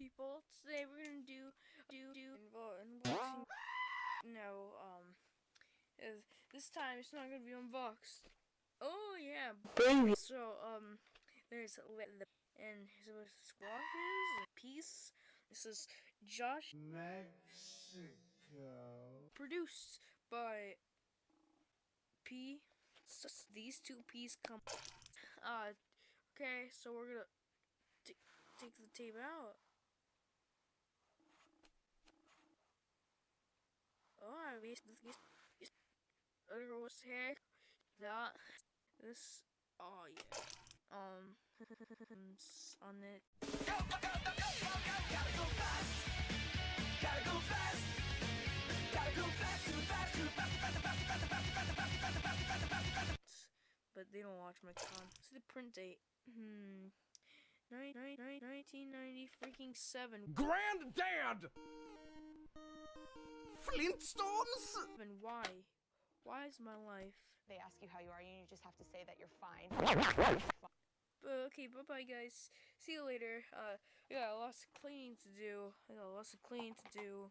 people? Today we're gonna do do do unboxing. No, um, is this time it's not gonna be unboxed. Oh yeah, baby. So um, there's the and so squashes piece. This is Josh Mexico. produced by P. These two P's come. Uh, okay, so we're gonna take the tape out. Oh, wish this other was heck that this. Oh yeah. Um, on it. But they don't watch my con. See the print date. Hmm. Nine, nine, nine, 1990 freaking 7. Granddad! Flintstones? And why? Why is my life? They ask you how you are, and you just have to say that you're fine. But okay, bye bye guys. See you later. Uh, we got lots of cleaning to do. I got lots of cleaning to do.